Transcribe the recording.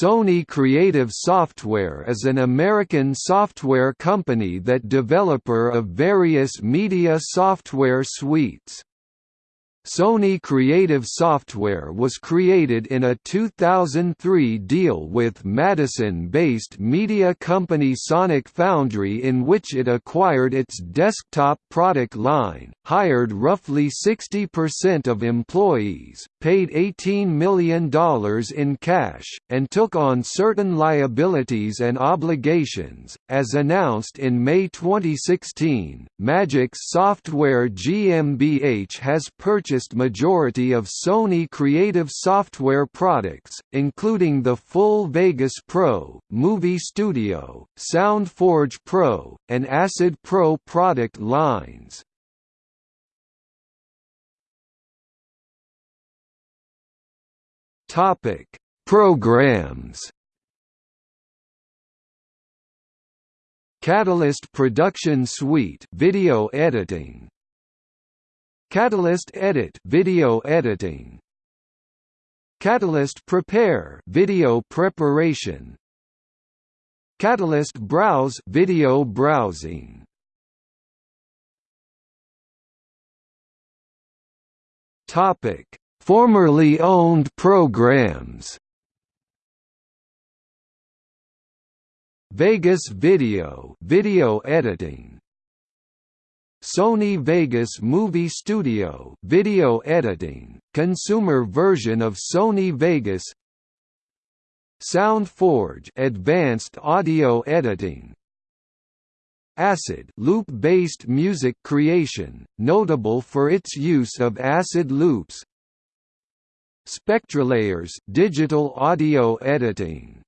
Sony Creative Software is an American software company that developer of various media software suites. Sony Creative Software was created in a 2003 deal with Madison-based media company Sonic Foundry in which it acquired its desktop product line, hired roughly 60% of employees, paid $18 million in cash, and took on certain liabilities and obligations. As announced in May 2016, Magix Software GmbH has purchased purchased majority of Sony Creative Software products, including the full Vegas Pro, Movie Studio, SoundForge Pro, and Acid Pro product lines. Topic: Programs. Catalyst Production Suite video editing Catalyst Edit video editing. Catalyst Prepare video preparation. Catalyst Browse video browsing. Topic. Formerly owned programs. Vegas Video video editing Sony Vegas Movie Studio video editing, consumer version of Sony Vegas. SoundForge advanced audio editing. Acid loop-based music creation, notable for its use of acid loops. SpectraLayers digital audio editing